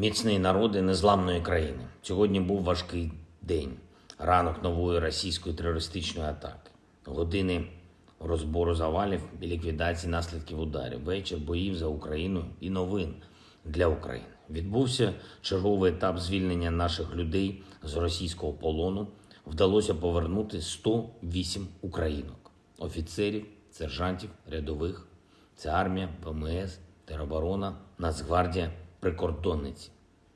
міцний народи незламної країни. Сьогодні був важкий день, ранок нової російської терористичної атаки, години розбору завалів і ліквідації наслідків ударів, вечір боїв за Україну і новин для України. Відбувся черговий етап звільнення наших людей з російського полону. Вдалося повернути 108 українок, офіцерів, сержантів, рядових. Це армія, ВМС, тероборона, Нацгвардія, прикордонниці.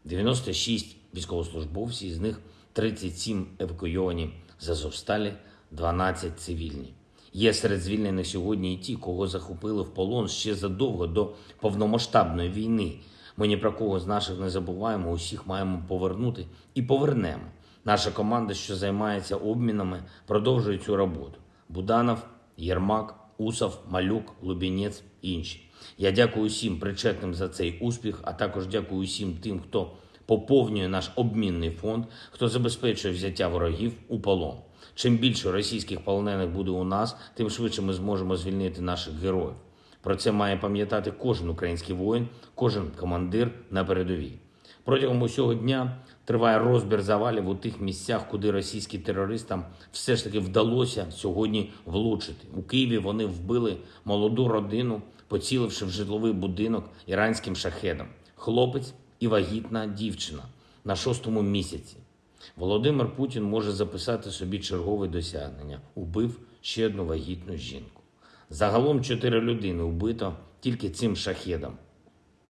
96 військовослужбовців, з них 37 евакуйовані з Азовсталі, 12 цивільні. Є серед звільнених сьогодні і ті, кого захопили в полон ще задовго до повномасштабної війни. Ми ні про кого з наших не забуваємо, усіх маємо повернути і повернемо. Наша команда, що займається обмінами, продовжує цю роботу. Буданов, Єрмак, Усов, Малюк, Лубінець інші. Я дякую усім причетним за цей успіх, а також дякую усім тим, хто поповнює наш обмінний фонд, хто забезпечує взяття ворогів у полон. Чим більше російських полонених буде у нас, тим швидше ми зможемо звільнити наших героїв. Про це має пам'ятати кожен український воїн, кожен командир на передовій. Протягом усього дня триває розбір завалів у тих місцях, куди російським терористам все ж таки вдалося сьогодні влучити. У Києві вони вбили молоду родину, поціливши в житловий будинок іранським шахедом. Хлопець і вагітна дівчина на шостому місяці. Володимир Путін може записати собі чергове досягнення. Убив ще одну вагітну жінку. Загалом чотири людини вбито тільки цим шахедом.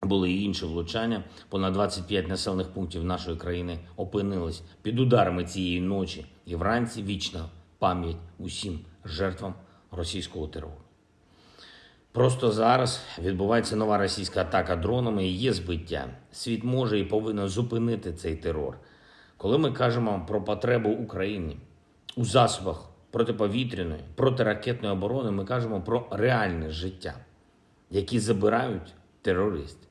Були і інші влучання. Понад 25 населених пунктів нашої країни опинились під ударами цієї ночі. І вранці вічна пам'ять усім жертвам російського терору. Просто зараз відбувається нова російська атака дронами і є збиття. Світ може і повинен зупинити цей терор. Коли ми кажемо про потребу України у засобах протиповітряної, протиракетної оборони, ми кажемо про реальне життя, які забирають терористи.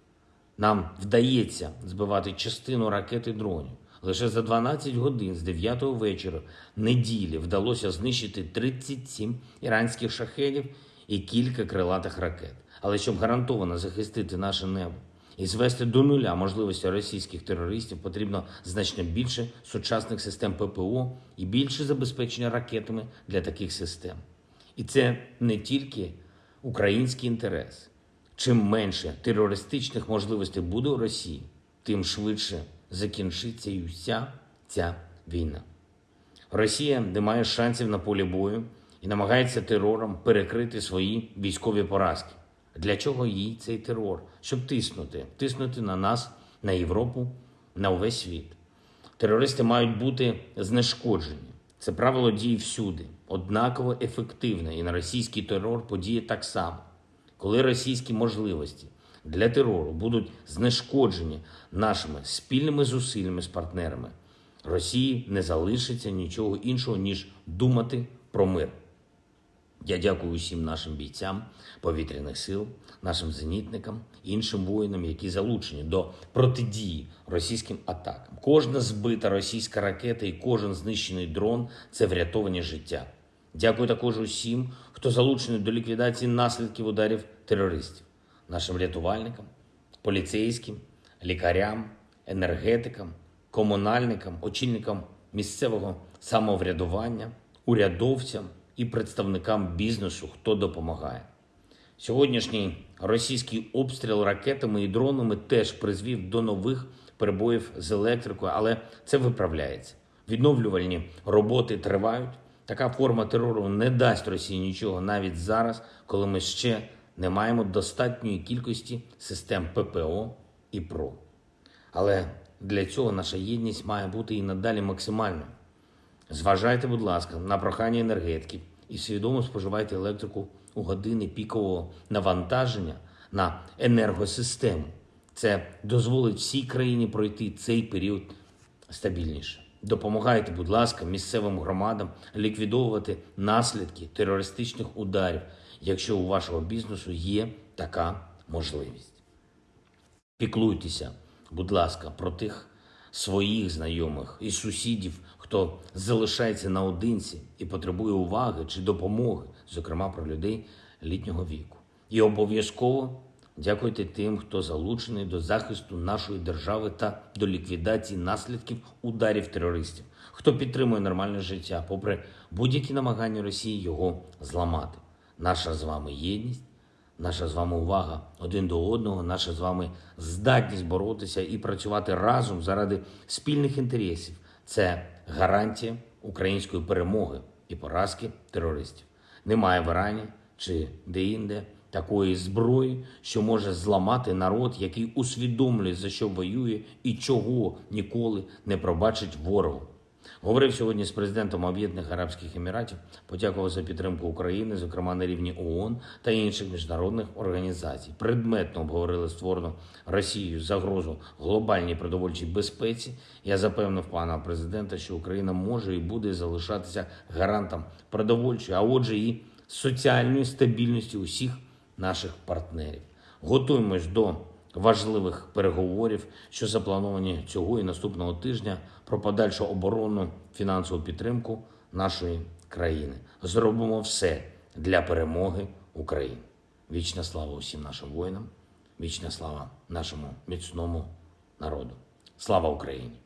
Нам вдається збивати частину ракет і дронів. Лише за 12 годин з 9 вечора неділі вдалося знищити 37 іранських шахедів і кілька крилатих ракет. Але щоб гарантовано захистити наше небо і звести до нуля можливості російських терористів, потрібно значно більше сучасних систем ППО і більше забезпечення ракетами для таких систем. І це не тільки український інтерес. Чим менше терористичних можливостей буде у Росії, тим швидше закінчиться і вся ця війна. Росія не має шансів на полі бою і намагається терором перекрити свої військові поразки. Для чого їй цей терор? Щоб тиснути, тиснути на нас, на Європу, на увесь світ. Терористи мають бути знешкоджені. Це правило діє всюди, однаково ефективне, і на російський терор подіє так само. Коли російські можливості для терору будуть знешкоджені нашими спільними зусиллями з партнерами, Росії не залишиться нічого іншого, ніж думати про мир. Я дякую усім нашим бійцям повітряних сил, нашим зенітникам, іншим воїнам, які залучені до протидії російським атакам. Кожна збита російська ракета і кожен знищений дрон це врятовані життя. Дякую також усім, хто залучений до ліквідації наслідків ударів терористів, нашим рятувальникам, поліцейським, лікарям, енергетикам, комунальникам, очільникам місцевого самоврядування, урядовцям і представникам бізнесу, хто допомагає. Сьогоднішній російський обстріл ракетами і дронами теж призвів до нових перебоїв з електрикою, але це виправляється. Відновлювальні роботи тривають. Така форма терору не дасть Росії нічого навіть зараз, коли ми ще не маємо достатньої кількості систем ППО і ПРО. Але для цього наша єдність має бути і надалі максимальною. Зважайте, будь ласка, на прохання енергетиків і свідомо споживайте електрику у години пікового навантаження на енергосистему. Це дозволить всій країні пройти цей період стабільніше. Допомагайте, будь ласка, місцевим громадам ліквідовувати наслідки терористичних ударів, якщо у вашого бізнесу є така можливість. Піклуйтеся, будь ласка, про тих своїх знайомих і сусідів, хто залишається наодинці і потребує уваги чи допомоги, зокрема про людей літнього віку. І обов'язково Дякуйте тим, хто залучений до захисту нашої держави та до ліквідації наслідків ударів терористів, хто підтримує нормальне життя, попри будь-які намагання Росії його зламати. Наша з вами єдність, наша з вами увага один до одного, наша з вами здатність боротися і працювати разом заради спільних інтересів. Це гарантія української перемоги і поразки терористів. Немає в Ірані чи де-інде такої зброї, що може зламати народ, який усвідомлює, за що воює і чого ніколи не пробачить ворогу. Говорив сьогодні з президентом Об'єднаних Арабських Еміратів, подякував за підтримку України, зокрема на рівні ООН та інших міжнародних організацій. Предметно обговорили створену Росією загрозу глобальній продовольчій безпеці. Я запевнив пана президента, що Україна може і буде залишатися гарантом продовольчої, а отже, і соціальної стабільності усіх наших партнерів. Готуємось до важливих переговорів, що заплановані цього і наступного тижня про подальшу оборонну фінансову підтримку нашої країни. Зробимо все для перемоги України. Вічна слава усім нашим воїнам, вічна слава нашому міцному народу. Слава Україні!